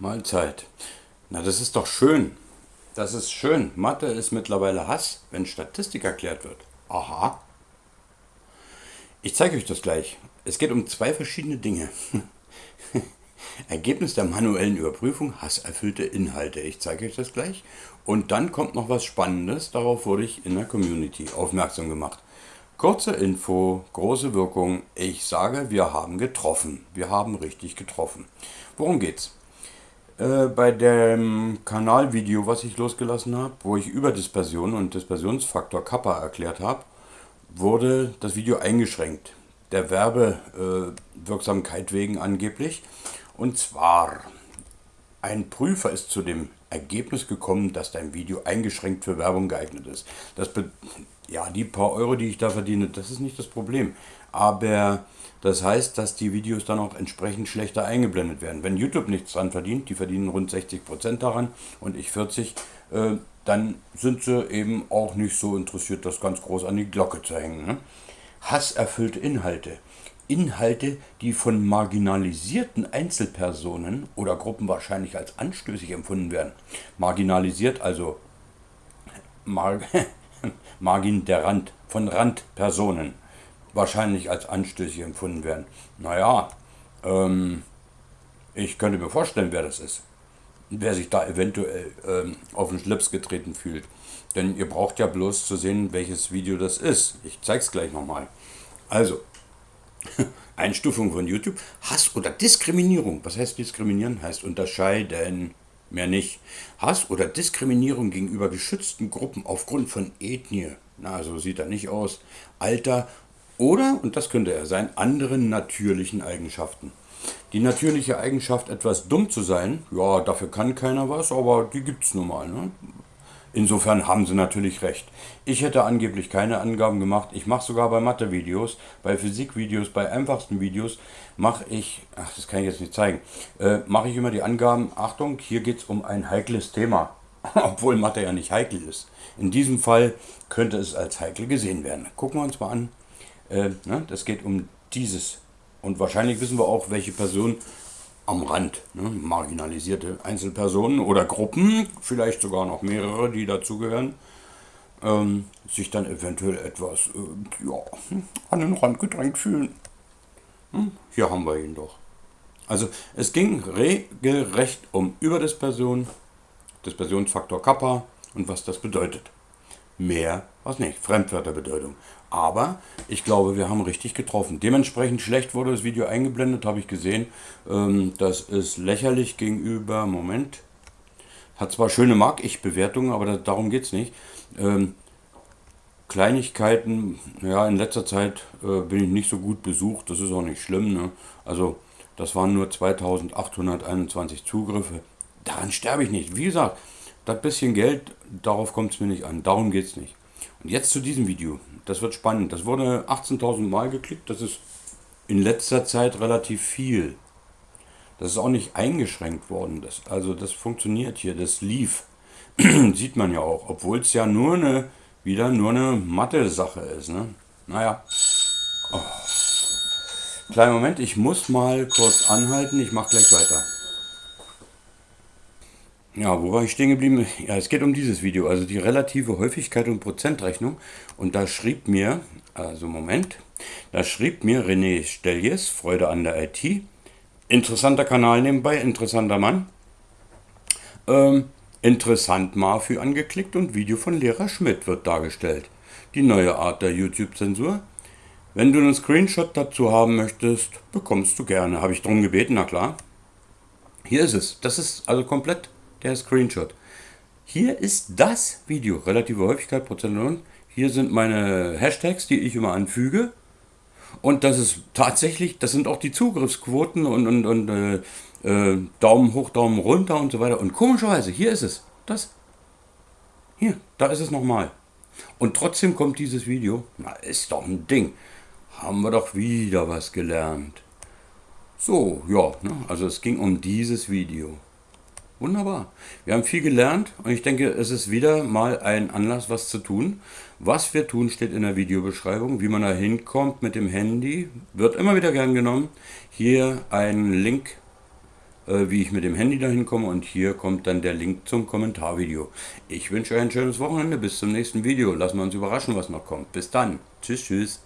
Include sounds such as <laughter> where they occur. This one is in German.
Mahlzeit. Na, das ist doch schön. Das ist schön. Mathe ist mittlerweile Hass, wenn Statistik erklärt wird. Aha. Ich zeige euch das gleich. Es geht um zwei verschiedene Dinge. <laughs> Ergebnis der manuellen Überprüfung, hasserfüllte Inhalte. Ich zeige euch das gleich. Und dann kommt noch was Spannendes. Darauf wurde ich in der Community aufmerksam gemacht. Kurze Info, große Wirkung. Ich sage, wir haben getroffen. Wir haben richtig getroffen. Worum geht's? Äh, bei dem Kanalvideo, was ich losgelassen habe, wo ich über Dispersion und Dispersionsfaktor Kappa erklärt habe, wurde das Video eingeschränkt. Der Werbewirksamkeit wegen angeblich. Und zwar, ein Prüfer ist zu dem Ergebnis gekommen, dass dein Video eingeschränkt für Werbung geeignet ist. Das ja, die paar Euro, die ich da verdiene, das ist nicht das Problem. Aber das heißt, dass die Videos dann auch entsprechend schlechter eingeblendet werden. Wenn YouTube nichts dran verdient, die verdienen rund 60% daran und ich 40, äh, dann sind sie eben auch nicht so interessiert, das ganz groß an die Glocke zu hängen. Ne? Hasserfüllte Inhalte. Inhalte, die von marginalisierten Einzelpersonen oder Gruppen wahrscheinlich als anstößig empfunden werden. Marginalisiert, also Mar <laughs> <laughs> Margin der Rand, von Randpersonen wahrscheinlich als anstößig empfunden werden. Naja, ähm, ich könnte mir vorstellen, wer das ist. Wer sich da eventuell ähm, auf den Schlips getreten fühlt. Denn ihr braucht ja bloß zu sehen, welches Video das ist. Ich zeige es gleich nochmal. Also, <laughs> Einstufung von YouTube. Hass oder Diskriminierung. Was heißt diskriminieren? Heißt unterscheiden. Mehr nicht. Hass oder Diskriminierung gegenüber geschützten Gruppen aufgrund von Ethnie. Na, so sieht er nicht aus. Alter oder, und das könnte er sein, anderen natürlichen Eigenschaften. Die natürliche Eigenschaft, etwas dumm zu sein, ja, dafür kann keiner was, aber die gibt es nun mal. Ne? Insofern haben sie natürlich recht. Ich hätte angeblich keine Angaben gemacht. Ich mache sogar bei Mathe-Videos, bei Physik-Videos, bei einfachsten Videos mache ich, ach, das kann ich jetzt nicht zeigen, äh, mache ich immer die Angaben, Achtung, hier geht es um ein heikles Thema. <laughs> Obwohl Mathe ja nicht heikel ist. In diesem Fall könnte es als heikel gesehen werden. Gucken wir uns mal an. Äh, ne, das geht um dieses. Und wahrscheinlich wissen wir auch, welche Person am Rand, ne, marginalisierte Einzelpersonen oder Gruppen, vielleicht sogar noch mehrere, die dazugehören, ähm, sich dann eventuell etwas äh, ja, an den Rand gedrängt fühlen. Hm, hier haben wir ihn doch. Also es ging regelrecht um Überdispersion, Dispersionsfaktor Kappa und was das bedeutet. Mehr was nicht, Fremdwörterbedeutung. Aber ich glaube, wir haben richtig getroffen. Dementsprechend schlecht wurde das Video eingeblendet, habe ich gesehen. Ähm, das ist lächerlich gegenüber, Moment, hat zwar schöne Mag-Ich-Bewertungen, aber darum geht es nicht. Ähm, Kleinigkeiten, ja, in letzter Zeit äh, bin ich nicht so gut besucht, das ist auch nicht schlimm. Ne? Also, das waren nur 2821 Zugriffe. Daran sterbe ich nicht. Wie gesagt, das bisschen Geld, darauf kommt es mir nicht an. Darum geht es nicht. Und jetzt zu diesem Video. Das wird spannend. Das wurde 18.000 Mal geklickt. Das ist in letzter Zeit relativ viel. Das ist auch nicht eingeschränkt worden. Das, also das funktioniert hier. Das lief. <clears throat> Sieht man ja auch. Obwohl es ja nur eine, wieder nur eine Mathe-Sache ist. Ne? Naja. Oh. Kleinen Moment, ich muss mal kurz anhalten. Ich mache gleich weiter. Ja, wo war ich stehen geblieben? Ja, es geht um dieses Video, also die relative Häufigkeit und Prozentrechnung. Und da schrieb mir, also Moment, da schrieb mir René Stelljes, Freude an der IT, interessanter Kanal nebenbei, interessanter Mann, ähm, interessant Marfü angeklickt und Video von Lehrer Schmidt wird dargestellt. Die neue Art der YouTube-Zensur. Wenn du einen Screenshot dazu haben möchtest, bekommst du gerne. Habe ich darum gebeten, na klar. Hier ist es. Das ist also komplett der Screenshot. Hier ist das Video, relative Häufigkeit, Prozent. Hier sind meine Hashtags, die ich immer anfüge. Und das ist tatsächlich, das sind auch die Zugriffsquoten und, und, und äh, äh, Daumen hoch, Daumen runter und so weiter. Und komischerweise, hier ist es. Das. Hier, da ist es nochmal. Und trotzdem kommt dieses Video. Na, ist doch ein Ding. Haben wir doch wieder was gelernt. So, ja, ne? also es ging um dieses Video. Wunderbar. Wir haben viel gelernt und ich denke, es ist wieder mal ein Anlass, was zu tun. Was wir tun, steht in der Videobeschreibung. Wie man da hinkommt mit dem Handy, wird immer wieder gern genommen. Hier ein Link äh, wie ich mit dem Handy dahin komme und hier kommt dann der Link zum Kommentarvideo. Ich wünsche euch ein schönes Wochenende, bis zum nächsten Video. Lassen wir uns überraschen, was noch kommt. Bis dann. Tschüss, tschüss.